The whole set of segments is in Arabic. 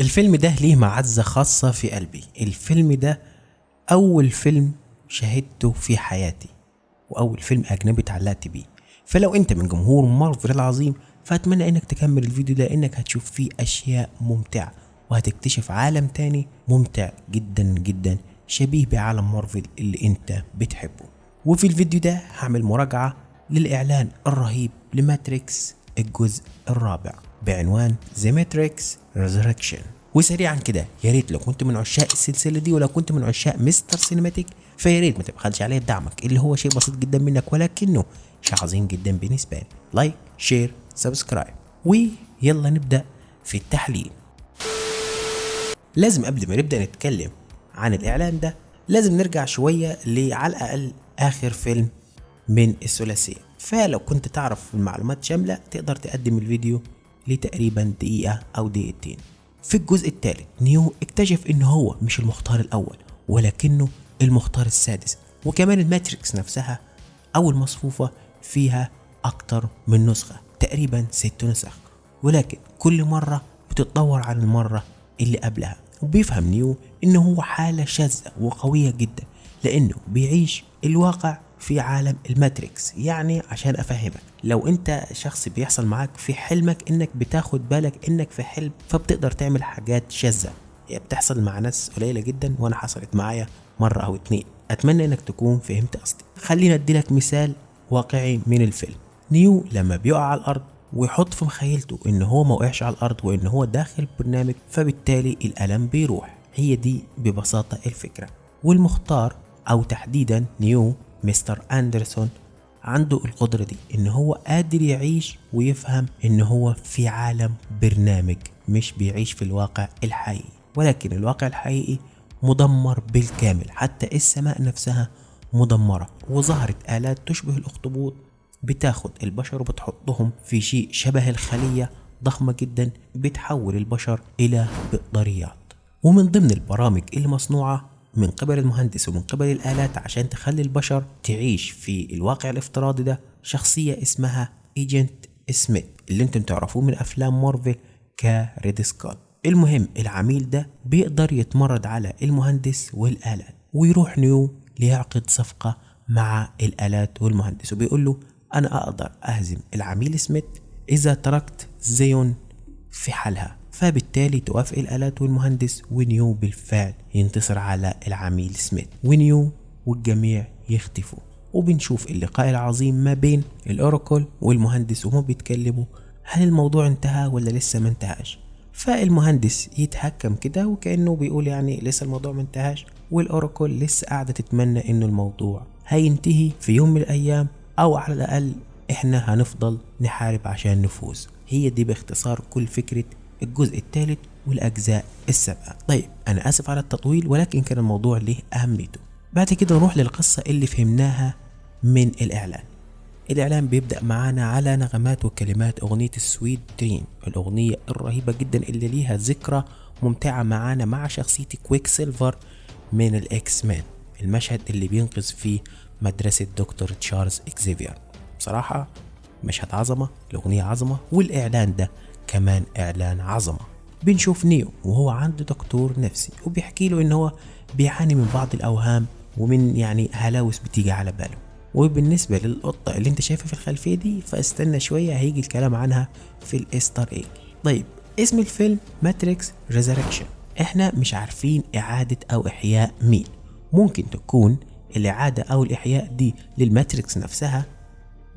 الفيلم ده ليه معزة خاصة في قلبي. الفيلم ده أول فيلم شاهدته في حياتي وأول فيلم أجنبي اتعلقت بيه. فلو أنت من جمهور مارفل العظيم فأتمنى إنك تكمل الفيديو ده إنك هتشوف فيه أشياء ممتعة وهتكتشف عالم تاني ممتع جدا جدا شبيه بعالم مارفل اللي أنت بتحبه. وفي الفيديو ده هعمل مراجعة للإعلان الرهيب لماتريكس الجزء الرابع. بعنوان The Matrix Resurrections وسريعا كده يا ريت لو كنت من عشاق السلسلة دي ولو كنت من عشاق Mr Cinematic فيا ريت ما تبخلش عليه بدعمك اللي هو شيء بسيط جدا منك ولكنه شيء عظيم جدا بالنسبة لي. like share subscribe ويلا نبدأ في التحليل. لازم قبل ما نبدأ نتكلم عن الإعلان ده لازم نرجع شوية لعلى الأقل آخر فيلم من الثلاثيه فلو كنت تعرف المعلومات شاملة تقدر تقدم الفيديو لتقريبا دقيقة أو دقيقتين. في الجزء الثالث Neo اكتشف إن هو مش المختار الأول ولكنه المختار السادس وكمان ال Matrix نفسها أو المصفوفة فيها أكتر من نسخة تقريبا ست نسخ. ولكن كل مرة بتتطور عن المرة اللي قبلها. وبيفهم Neo انه هو حالة شاذة وقوية جدا لأنه بيعيش الواقع في عالم الماتريكس. يعني عشان أفهمك لو أنت شخص بيحصل معاك في حلمك إنك بتاخد بالك إنك في حلم فبتقدر تعمل حاجات شاذة. هي بتحصل مع ناس قليلة جدا وأنا حصلت معايا مرة أو اتنين. أتمنى إنك تكون فهمت قصدي. خلينا أديلك مثال واقعي من الفيلم. نيو لما بيقع على الأرض ويحط في مخيلته إن هو ما وقعش على الأرض وإن هو داخل برنامج فبالتالي الألم بيروح. هي دي ببساطة الفكرة. والمختار أو تحديدا نيو مستر أندرسون عنده القدرة دي إن هو قادر يعيش ويفهم إن هو في عالم برنامج مش بيعيش في الواقع الحقيقي. ولكن الواقع الحقيقي مدمر بالكامل. حتى السماء نفسها مدمرة. وظهرت آلات تشبه الأخطبوط بتاخد البشر وبتحطهم في شيء شبه الخلية ضخمة جدا بتحول البشر إلى بطاريات ومن ضمن البرامج المصنوعة من قبل المهندس ومن قبل الآلات عشان تخلي البشر تعيش في الواقع الافتراضي ده شخصية اسمها Agent Smith اللي أنتم تعرفوه من أفلام مارفل ك Red Skull المهم العميل ده بيقدر يتمرد على المهندس والآلات ويروح Neo ليعقد صفقة مع الآلات والمهندس وبيقول له أنا أقدر أهزم العميل سميث إذا تركت زيون في حالها. فبالتالي توافق الآلات والمهندس ونيو بالفعل ينتصر على العميل سميث. ونيو والجميع يختفوا. وبنشوف اللقاء العظيم ما بين الأوراكل والمهندس وهم بيتكلموا. هل الموضوع انتهى ولا لسه ما انتهاش؟ فالمهندس يتهكم كده وكأنه بيقول يعني لسه الموضوع ما انتهاش. والأوراكل لسه قاعدة تتمنى إنه الموضوع هينتهي في يوم من الأيام. أو على الأقل إحنا هنفضل نحارب عشان نفوز. هي دي باختصار كل فكرة الجزء الثالث والأجزاء السبعة طيب أنا آسف على التطويل ولكن كان الموضوع له أهميته. بعد كده نروح للقصة اللي فهمناها من الإعلان. الإعلان بيبدأ معانا على نغمات وكلمات أغنية ال Sweet Dreams الأغنية الرهيبة جدا اللي ليها ذكرى ممتعة معانا مع شخصية Quicksilver من ال X-Men المشهد اللي بينقذ فيه مدرسة دكتور تشارلز إكزيفير. بصراحة مشهد عظمة الأغنية عظمة والإعلان ده كمان إعلان عظمة. بنشوف نيو وهو عنده دكتور نفسي وبيحكي له إن هو بيعاني من بعض الأوهام ومن يعني هلاوس بتيجي على باله. وبالنسبة للقطة اللي أنت شايفها في الخلفية دي فاستنى شوية هيجي الكلام عنها في ال Easter egg طيب اسم الفيلم Matrix Resurrections إحنا مش عارفين إعادة أو إحياء مين. ممكن تكون الإعادة أو الإحياء دي للماتريكس نفسها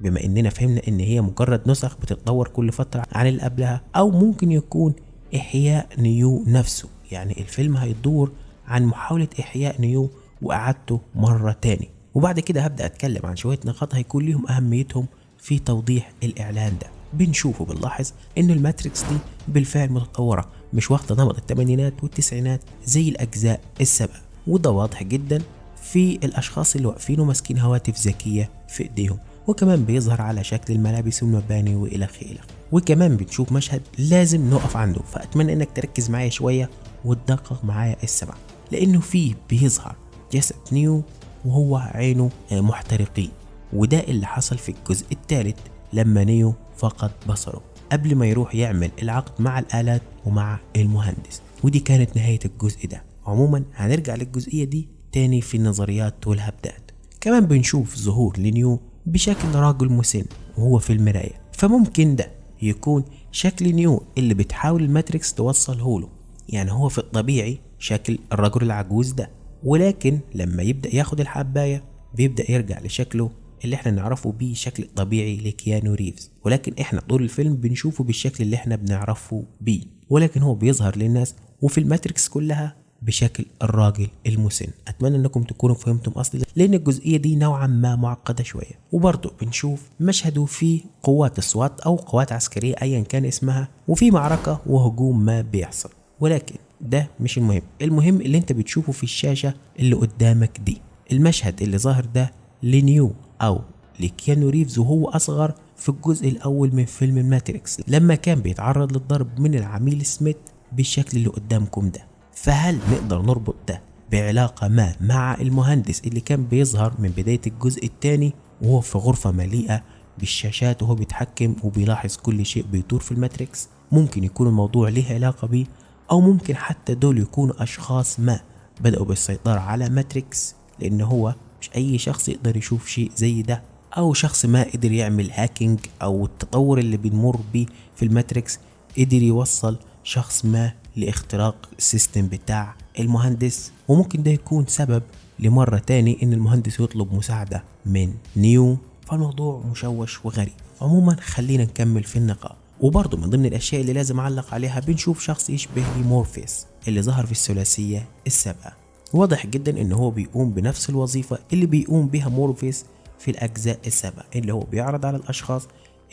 بما اننا فهمنا ان هي مجرد نسخ بتتطور كل فترة عن اللي قبلها أو ممكن يكون إحياء نيو نفسه. يعني الفيلم هيدور عن محاولة إحياء نيو وإعادته مرة تاني. وبعد كده هبدأ أتكلم عن شوية نقاط هيكون ليهم أهميتهم في توضيح الإعلان ده. بنشوف وبنلاحظ إن الماتريكس دي بالفعل متطورة مش واخدة نمط الثمانينات والتسعينات زي الأجزاء السابقة. وده واضح جدا في الأشخاص اللي واقفين وماسكين هواتف ذكية في إيديهم. وكمان بيظهر على شكل الملابس والمباني والخ الخ وكمان بنشوف مشهد لازم نقف عنده فأتمنى إنك تركز معايا شوية وتدقق معايا السمع لأنه فيه بيظهر جسد نيو وهو عينه محترقين وده اللي حصل في الجزء الثالث لما نيو فقد بصره قبل ما يروح يعمل العقد مع الآلات ومع المهندس. ودي كانت نهاية الجزء ده. عموما هنرجع للجزئية دي تاني في النظريات والهبدات. كمان بنشوف ظهور لنيو بشكل راجل مسن وهو في المراية. فممكن ده يكون شكل نيو اللي بتحاول الماتريكس توصله له. يعني هو في الطبيعي شكل الرجل العجوز ده. ولكن لما يبدأ ياخد الحباية بيبدأ يرجع لشكله اللي إحنا نعرفه بيه شكل طبيعي لكيانو ريفز. ولكن إحنا طول الفيلم بنشوفه بالشكل اللي إحنا بنعرفه بيه. ولكن هو بيظهر للناس وفي الماتريكس كلها بشكل الراجل المسن. أتمنى أنكم تكونوا فهمتم قصدي لأن الجزئية دي نوعا ما معقدة شوية. وبرضه بنشوف مشهد فيه قوات ال SWAT أو قوات عسكرية ايا كان اسمها وفي معركة وهجوم ما بيحصل. ولكن ده مش المهم. المهم اللي أنت بتشوفه في الشاشة اللي قدامك دي. المشهد اللي ظاهر ده لنيو أو لكيانو ريفز وهو أصغر في الجزء الأول من فيلم الماتريكس لما كان بيتعرض للضرب من العميل سميث بالشكل اللي قدامكم ده. فهل نقدر نربط ده بعلاقة ما مع المهندس اللي كان بيظهر من بداية الجزء الثاني وهو في غرفة مليئة بالشاشات وهو بيتحكم وبيلاحظ كل شيء بيدور في الماتريكس؟ ممكن يكون الموضوع ليه علاقة بيه؟ أو ممكن حتى دول يكونوا أشخاص ما بدأوا بالسيطرة على ماتريكس لأن هو مش أي شخص يقدر يشوف شيء زي ده. أو شخص ما قدر يعمل hacking أو التطور اللي بنمر بيه في الماتريكس قدر يوصل شخص ما لاختراق ال system بتاع المهندس. وممكن ده يكون سبب لمرة تاني إن المهندس يطلب مساعدة من نيو. فالموضوع مشوش وغريب. عموما خلينا نكمل في النقاط وبرضه من ضمن الأشياء اللي لازم أعلق عليها بنشوف شخص يشبه لمورفيس اللي ظهر في الثلاثية السابقة. واضح جدا إن هو بيقوم بنفس الوظيفة اللي بيقوم بها مورفيس في الأجزاء السابقة اللي هو بيعرض على الأشخاص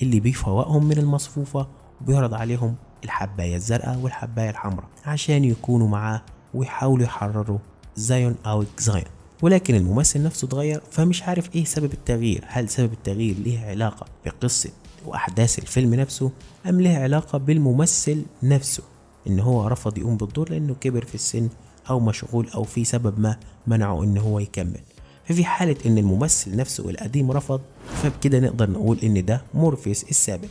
اللي بيفوقهم من المصفوفة وبيعرض عليهم الحباية الزرقاء والحباية الحمراء عشان يكونوا معاه ويحاولوا يحرروا زايون أو إكزايون ولكن الممثل نفسه اتغير فمش عارف إيه سبب التغيير. هل سبب التغيير ليه علاقة بقصة وأحداث الفيلم نفسه أم ليه علاقة بالممثل نفسه؟ إن هو رفض يقوم بالدور لأنه كبر في السن أو مشغول أو في سبب ما منعه إن هو يكمل. ففي حالة إن الممثل نفسه القديم رفض فبكده نقدر نقول إن ده مورفيس السابق.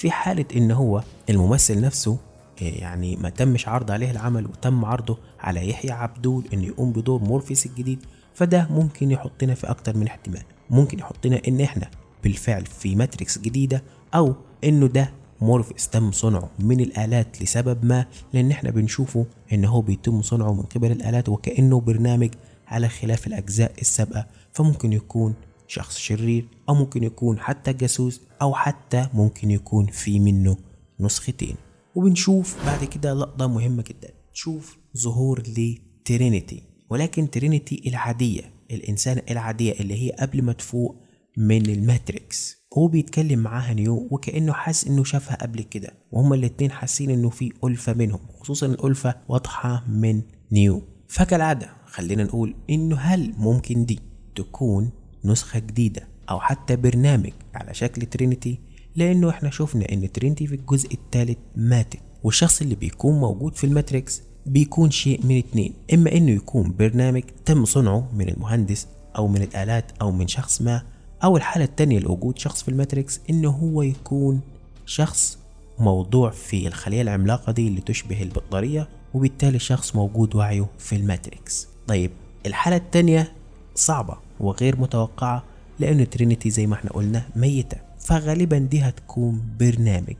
في حالة إن هو الممثل نفسه يعني ما تمش عرض عليه العمل وتم عرضه على يحيى عبدول إنه يقوم بدور مورفيس الجديد فده ممكن يحطنا في أكتر من احتمال. ممكن يحطنا إن إحنا بالفعل في ماتريكس جديدة أو إنه ده مورفيس تم صنعه من الآلات لسبب ما لأن إحنا بنشوفه إن هو بيتم صنعه من قبل الآلات وكأنه برنامج على خلاف الأجزاء السابقة فممكن يكون شخص شرير أو ممكن يكون حتى جاسوس أو حتى ممكن يكون في منه نسختين. وبنشوف بعد كده لقطة مهمة جدا. تشوف ظهور لترينيتي. ولكن ترينيتي العادية الإنسانة العادية اللي هي قبل ما تفوق من الماتريكس. هو بيتكلم معاها نيو وكأنه حاسس إنه شافها قبل كده. وهما الاتنين حاسين إنه في ألفة بينهم خصوصا الألفة واضحة من نيو. فكالعادة خلينا نقول إنه هل ممكن دي تكون نسخة جديدة أو حتى برنامج على شكل ترينيتي لأنه إحنا شفنا إن ترينيتي في الجزء الثالث ماتت. والشخص اللي بيكون موجود في الماتريكس بيكون شيء من اتنين إما إنه يكون برنامج تم صنعه من المهندس أو من الآلات أو من شخص ما أو الحالة التانية لوجود شخص في الماتريكس إنه هو يكون شخص موضوع في الخلية العملاقة دي اللي تشبه البطارية وبالتالي شخص موجود وعيه في الماتريكس. طيب الحالة التانية صعبة. وغير متوقعة لأن ترينيتي زي ما إحنا قلنا ميتة. فغالبا دي هتكون برنامج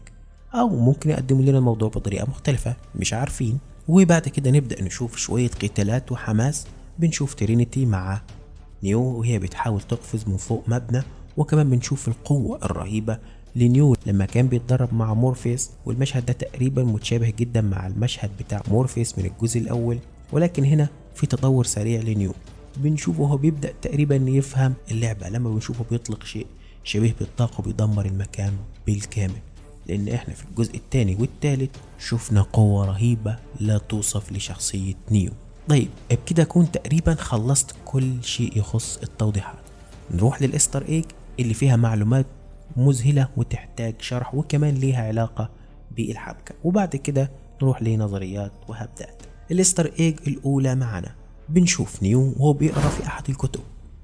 أو ممكن يقدم لنا الموضوع بطريقة مختلفة مش عارفين. وبعد كده نبدأ نشوف شوية قتالات وحماس. بنشوف ترينيتي مع نيو وهي بتحاول تقفز من فوق مبنى. وكمان بنشوف القوة الرهيبة لنيو لما كان بيتدرب مع مورفيس والمشهد ده تقريبا متشابه جدا مع المشهد بتاع مورفيس من الجزء الأول. ولكن هنا في تطور سريع لنيو. بنشوفه هو بيبدأ تقريبا يفهم اللعبة لما بنشوفه بيطلق شيء شبيه بالطاقة وبيدمر المكان بالكامل. لأن إحنا في الجزء الثاني والثالث شفنا قوة رهيبة لا توصف لشخصية نيو. طيب بكده أكون تقريبا خلصت كل شيء يخص التوضيحات. نروح لل Easter egg اللي فيها معلومات مذهلة وتحتاج شرح وكمان ليها علاقة بالحبكة. وبعد كده نروح لنظريات وهبدات. ال Easter egg الأولى معنا. بنشوف نيو وهو بيقرأ في أحد الكتب.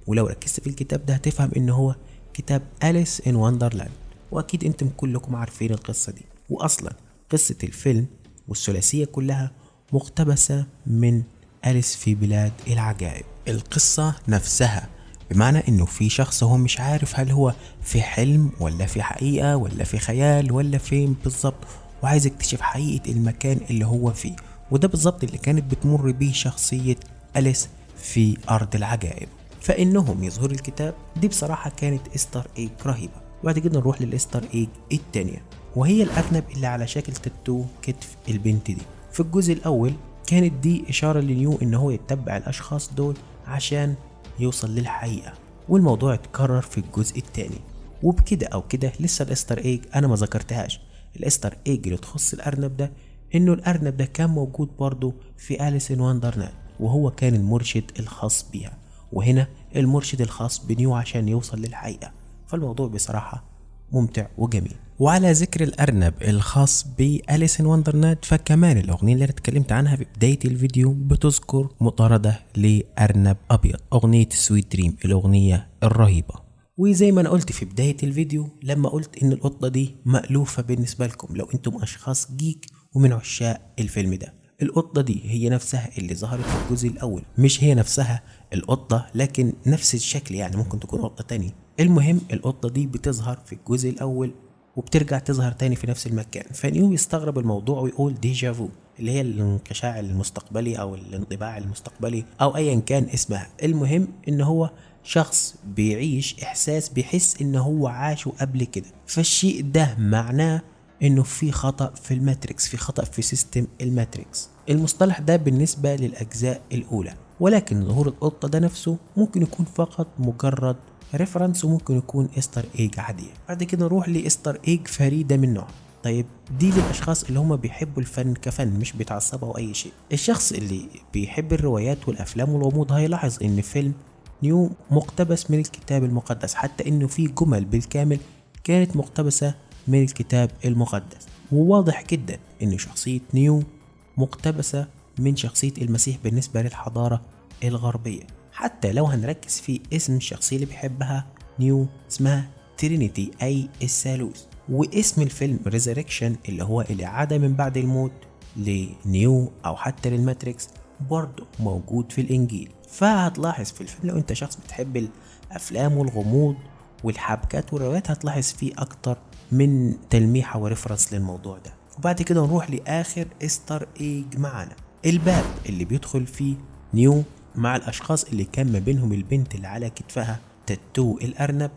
ولو ركزت في الكتاب ده هتفهم إن هو كتاب Alice in Wonderland وأكيد أنتم كلكم عارفين القصة دي. واصلا قصة الفيلم والثلاثية كلها مقتبسة من أليس في بلاد العجائب. القصة نفسها بمعنى إنه في شخص هو مش عارف هل هو في حلم ولا في حقيقة ولا في خيال ولا فين بالظبط وعايز يكتشف حقيقة المكان اللي هو فيه. وده بالظبط اللي كانت بتمر بيه شخصية أليس في أرض العجائب؟ فإنهم يظهروا الكتاب. دي بصراحة كانت إستر إيج رهيبة. وبعد كده نروح لل Easter egg التانية. وهي الأرنب اللي على شكل تاتو كتف البنت دي. في الجزء الأول كانت دي إشارة لنيو إن هو يتبع الأشخاص دول عشان يوصل للحقيقة. والموضوع اتكرر في الجزء التاني. وبكده أو كده لسه ال Easter egg أنا ما ذكرتهاش. ال Easter egg اللي تخص الأرنب ده إنه الأرنب ده كان موجود برضه في Alice in Wonderland وهو كان المرشد الخاص بيها. وهنا المرشد الخاص بنيو عشان يوصل للحقيقة. فالموضوع بصراحة ممتع وجميل. وعلى ذكر الأرنب الخاص بأليس إن فكمان الأغنية اللي أنا اتكلمت عنها في بداية الفيديو بتذكر مطاردة لأرنب أبيض. أغنية سويت دريم الأغنية الرهيبة. وزي ما أنا قلت في بداية الفيديو لما قلت إن القطة دي مألوفة بالنسبة لكم لو أنتم أشخاص جيك ومن عشاق الفيلم ده. القطة دي هي نفسها اللي ظهرت في الجزء الأول. مش هي نفسها القطة لكن نفس الشكل يعني ممكن تكون قطة تانية. المهم القطة دي بتظهر في الجزء الأول وبترجع تظهر تاني في نفس المكان. فنيو يستغرب الموضوع ويقول ديجافو اللي هي الانقشاع المستقبلي أو الانطباع المستقبلي أو ايا كان اسمها. المهم إن هو شخص بيعيش إحساس بيحس إن هو عاشه قبل كده. فالشيء ده معناه إنه في خطأ في الماتريكس في خطأ في system الماتريكس. المصطلح ده بالنسبة للأجزاء الأولى. ولكن ظهور القطة ده نفسه ممكن يكون فقط مجرد reference وممكن يكون Easter egg عادية. بعد كده نروح ل Easter egg فريدة من نوعها طيب دي للأشخاص اللي هم بيحبوا الفن كفن مش بيتعصبوا أو أي شيء. الشخص اللي بيحب الروايات والأفلام والغموض هيلاحظ إن فيلم نيو مقتبس من الكتاب المقدس حتى إنه في جمل بالكامل كانت مقتبسة من الكتاب المقدس. وواضح جدا إن شخصية نيو مقتبسة من شخصية المسيح بالنسبة للحضارة الغربية. حتى لو هنركز في اسم الشخصية اللي بيحبها نيو اسمها ترينيتي أي الثالوث واسم الفيلم Resurrection اللي هو الإعادة من بعد الموت لنيو أو حتى للماتريكس برضه موجود في الإنجيل. فهتلاحظ في الفيلم لو أنت شخص بتحب الأفلام والغموض والحبكات والروايات هتلاحظ فيه أكتر من تلميحة و reference للموضوع ده. وبعد كده نروح لآخر Easter egg معانا الباب اللي بيدخل فيه نيو مع الأشخاص اللي كان ما بينهم البنت اللي على كتفها تاتو الأرنب.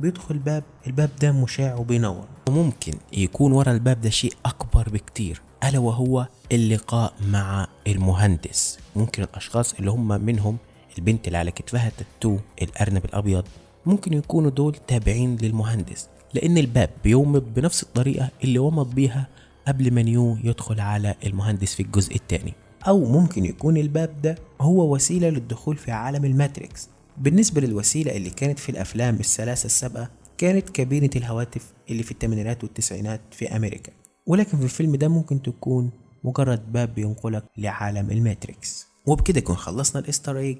بيدخل باب الباب ده مشع وبينور. وممكن يكون ورا الباب ده شيء أكبر بكتير ألا وهو اللقاء مع المهندس. ممكن الأشخاص اللي هم منهم البنت اللي على كتفها تاتو الأرنب الأبيض ممكن يكونوا دول تابعين للمهندس. لأن الباب بيومض بنفس الطريقة اللي ومض بيها قبل ما نيو يدخل على المهندس في الجزء الثاني أو ممكن يكون الباب ده هو وسيلة للدخول في عالم الماتريكس. بالنسبة للوسيلة اللي كانت في الأفلام الثلاثة السابقة كانت كابينة الهواتف اللي في الثمانينات والتسعينات في أمريكا. ولكن في الفيلم ده ممكن تكون مجرد باب بينقلك لعالم الماتريكس. وبكده يكون خلصنا ال Easter egg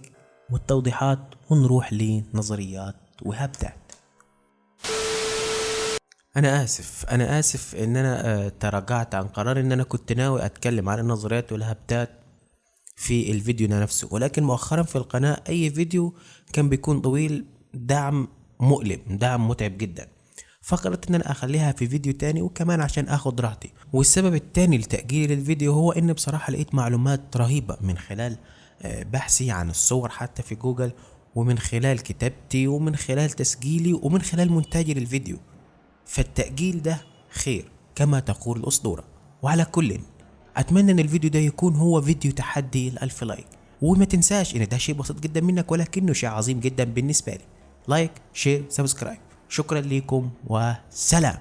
والتوضيحات ونروح لنظريات وهبدات أنا آسف أنا آسف إن أنا آه، تراجعت عن قرار إن أنا كنت ناوي أتكلم عن النظريات والهبدات في الفيديو نفسه. ولكن مؤخرا في القناة أي فيديو كان بيكون طويل دعم مؤلم دعم متعب جدا. فقررت إن أنا أخليها في فيديو تاني وكمان عشان آخد راحتي. والسبب التاني لتأجيلي للفيديو هو إن بصراحة لقيت معلومات رهيبة من خلال آه، بحثي عن الصور حتى في جوجل ومن خلال كتابتي ومن خلال تسجيلي ومن خلال مونتاجي للفيديو. فالتأجيل ده خير كما تقول الأسطورة. وعلى كل أتمنى إن الفيديو ده يكون هو فيديو تحدي الألف like. وما تنساش إن ده شيء بسيط جدا منك ولكنه شيء عظيم جدا بالنسبة لي. like share subscribe. شكرا لكم وسلام.